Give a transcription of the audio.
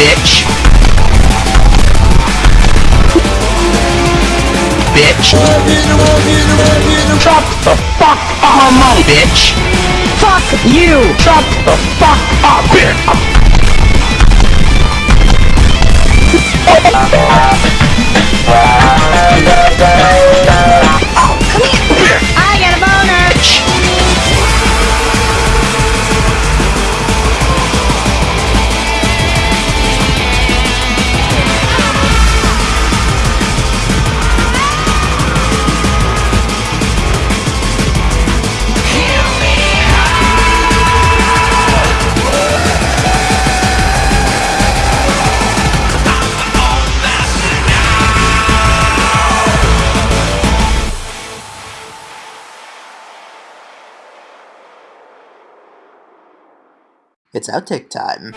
Bitch. Bitch. Chop the fuck up, my mom, bitch. Fuck you. Chop the fuck up, bitch. It's outtake time.